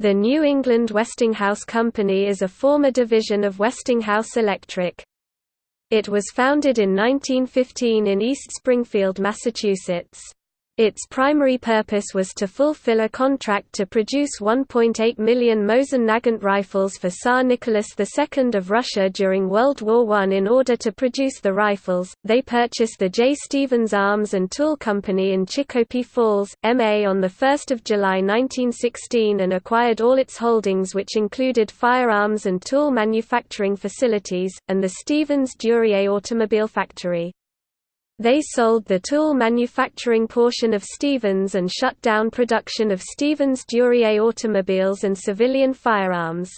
The New England Westinghouse Company is a former division of Westinghouse Electric. It was founded in 1915 in East Springfield, Massachusetts. Its primary purpose was to fulfill a contract to produce 1.8 million Mosin Nagant rifles for Tsar Nicholas II of Russia during World War I. In order to produce the rifles, they purchased the J. Stevens Arms and Tool Company in Chicopee Falls, MA on 1 July 1916 and acquired all its holdings which included firearms and tool manufacturing facilities, and the Stevens Duryea automobile factory. They sold the tool manufacturing portion of Stevens and shut down production of Stevens Duryea automobiles and civilian firearms.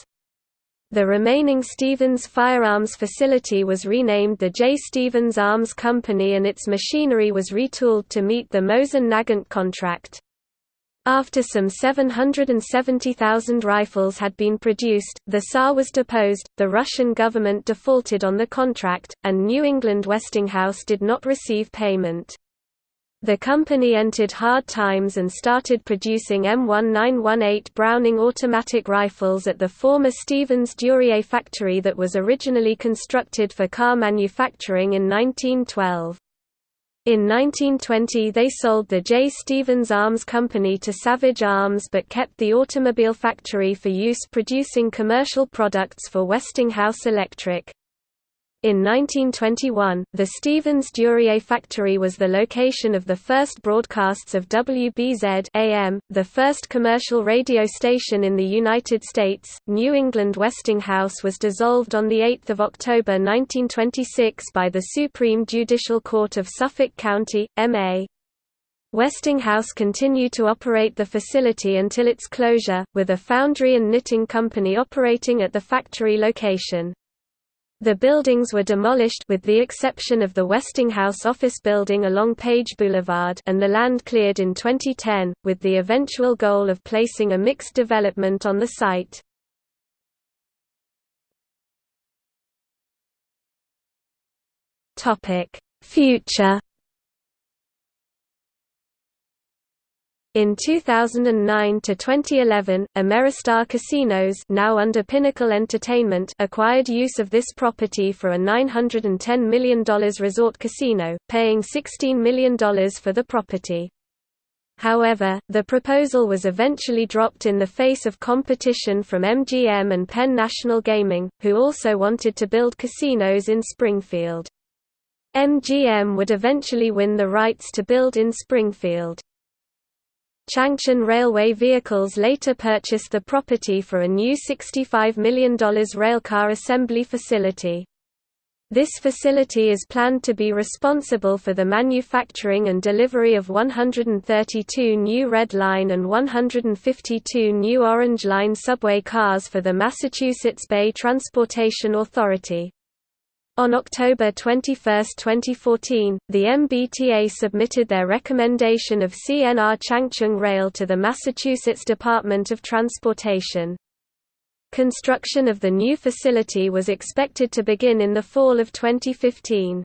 The remaining Stevens firearms facility was renamed the J. Stevens Arms Company and its machinery was retooled to meet the Mosin Nagant contract. After some 770,000 rifles had been produced, the Tsar was deposed, the Russian government defaulted on the contract, and New England Westinghouse did not receive payment. The company entered hard times and started producing M1918 Browning automatic rifles at the former Stevens Duryea factory that was originally constructed for car manufacturing in 1912. In 1920 they sold the J. Stevens Arms Company to Savage Arms but kept the automobile factory for use producing commercial products for Westinghouse Electric. In 1921, the Stevens Duryea factory was the location of the first broadcasts of WBZ AM, the first commercial radio station in the United States. New England Westinghouse was dissolved on 8 October 1926 by the Supreme Judicial Court of Suffolk County, MA. Westinghouse continued to operate the facility until its closure, with a foundry and knitting company operating at the factory location. The buildings were demolished with the exception of the Westinghouse office building along Page Boulevard and the land cleared in 2010, with the eventual goal of placing a mixed development on the site. Future In 2009 to 2011, Ameristar Casinos, now under Pinnacle Entertainment, acquired use of this property for a $910 million resort casino, paying $16 million for the property. However, the proposal was eventually dropped in the face of competition from MGM and Penn National Gaming, who also wanted to build casinos in Springfield. MGM would eventually win the rights to build in Springfield. Changchun Railway Vehicles later purchased the property for a new $65 million railcar assembly facility. This facility is planned to be responsible for the manufacturing and delivery of 132 new Red Line and 152 new Orange Line subway cars for the Massachusetts Bay Transportation Authority. On October 21, 2014, the MBTA submitted their recommendation of CNR Changchun Rail to the Massachusetts Department of Transportation. Construction of the new facility was expected to begin in the fall of 2015.